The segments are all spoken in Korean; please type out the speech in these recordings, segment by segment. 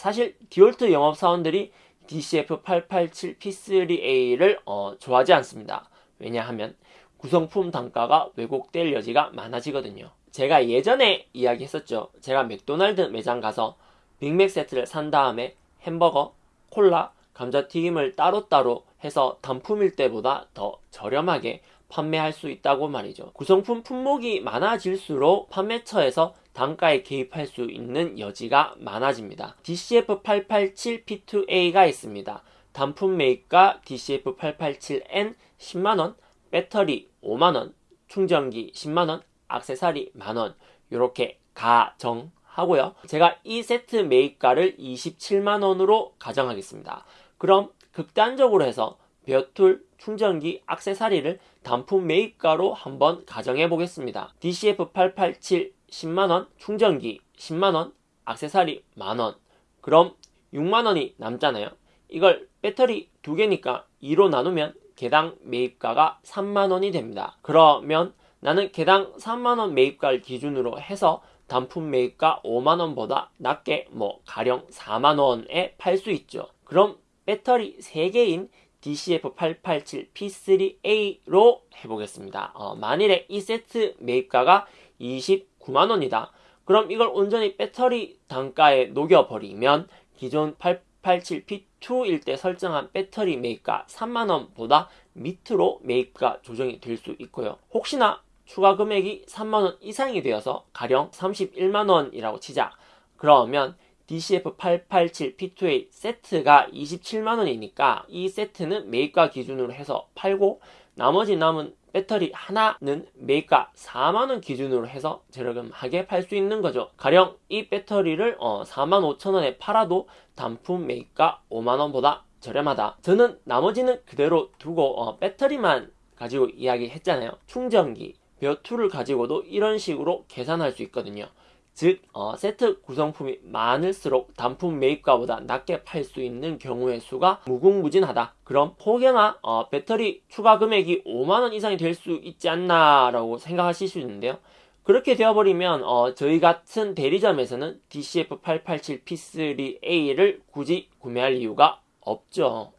사실 디월트 영업사원들이 DCF887P3A를 어, 좋아하지 않습니다. 왜냐하면 구성품 단가가 왜곡될 여지가 많아지거든요. 제가 예전에 이야기했었죠. 제가 맥도날드 매장 가서 빅맥 세트를 산 다음에 햄버거, 콜라, 감자튀김을 따로따로 해서 단품일 때보다 더 저렴하게 판매할 수 있다고 말이죠. 구성품 품목이 많아질수록 판매처에서 단가에 개입할 수 있는 여지가 많아집니다. DCF887P2A가 있습니다. 단품 매입가 DCF887N 10만원, 배터리 5만원, 충전기 10만원, 악세사리 만원 이렇게 가정 하고요. 제가 이 세트 매입가를 27만원으로 가정하겠습니다. 그럼 극단적으로 해서 벼툴, 충전기, 악세사리를 단품 매입가로 한번 가정해 보겠습니다. DCF887 10만원, 충전기 10만원, 악세사리 만원 그럼 6만원이 남잖아요. 이걸 배터리 두 개니까 2로 나누면 개당 매입가가 3만원이 됩니다. 그러면 나는 개당 3만원 매입가를 기준으로 해서 단품 매입가 5만원보다 낮게 뭐 가령 4만원에 팔 수 있죠. 그럼 배터리 3개인 DCF887P3A로 해보겠습니다. 어, 만일에 이 세트 매입가가 29만원이다. 그럼 이걸 온전히 배터리 단가에 녹여버리면 기존 887P2일 때 설정한 배터리 매입가 3만원보다 밑으로 매입가 조정이 될 수 있고요. 혹시나 추가 금액이 3만원 이상이 되어서 가령 31만원이라고 치자. 그러면 DCF887P2A 세트가 27만원이니까 이 세트는 매입가 기준으로 해서 팔고 나머지 남은 배터리 하나는 매입가 4만원 기준으로 해서 저렴하게 팔 수 있는 거죠. 가령 이 배터리를 어 4만 5천원에 팔아도 단품 매입가 5만원보다 저렴하다. 저는 나머지는 그대로 두고 어 배터리만 가지고 이야기했잖아요. 충전기, 벼투를 가지고도 이런 식으로 계산할 수 있거든요. 즉 어, 세트 구성품이 많을수록 단품 매입가보다 낮게 팔 수 있는 경우의 수가 무궁무진하다. 그럼 혹여나 어, 배터리 추가 금액이 5만원 이상이 될 수 있지 않나 라고 생각하실 수 있는데요. 그렇게 되어버리면 어, 저희 같은 대리점에서는 DCF887P3A를 굳이 구매할 이유가 없죠.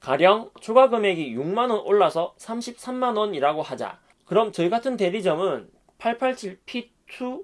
가령 추가 금액이 6만원 올라서 33만원이라고 하자. 그럼 저희 같은 대리점은 887P2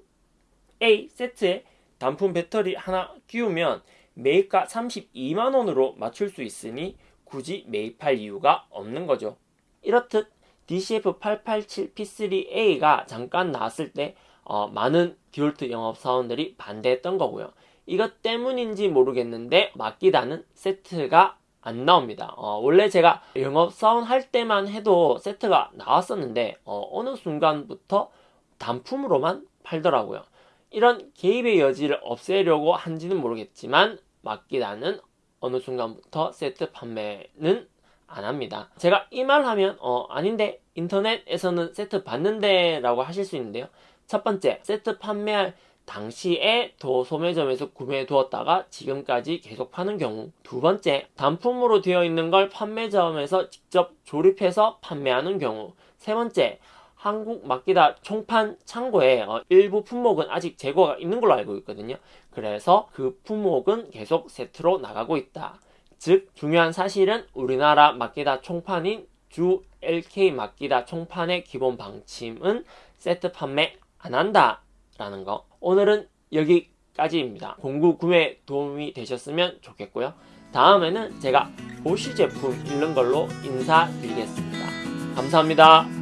A 세트에 단품 배터리 하나 끼우면 매입가 32만원으로 맞출 수 있으니 굳이 매입할 이유가 없는 거죠. 이렇듯 DCF887P3A가 잠깐 나왔을 때 어, 많은 디올트 영업사원들이 반대했던 거고요. 이것 때문인지 모르겠는데 맡기다는 세트가 안 나옵니다. 어, 원래 제가 영업사원 할 때만 해도 세트가 나왔었는데 어, 느 순간부터 단품으로만 팔더라고요. 이런 개입의 여지를 없애려고 한지는 모르겠지만 맡기다는 어느 순간부터 세트 판매는 안 합니다. 제가 이 말 하면 어 아닌데 인터넷에서는 세트 받는데 라고 하실 수 있는데요. 첫 번째 세트 판매할 당시에 도 소매점에서 구매해 두었다가 지금까지 계속 파는 경우 두 번째 단품으로 되어 있는 걸 판매점에서 직접 조립해서 판매하는 경우 세 번째 한국 막기다 총판 창고에 어, 일부 품목은 아직 재고가 있는 걸로 알고 있거든요. 그래서 그 품목은 계속 세트로 나가고 있다. 즉 중요한 사실은 우리나라 막기다 총판인 주 LK 막기다 총판의 기본 방침은 세트 판매 안 한다 라는 거 오늘은 여기까지입니다. 공구 구매 도움이 되셨으면 좋겠고요. 다음에는 제가 보시 제품 읽는 걸로 인사드리겠습니다. 감사합니다.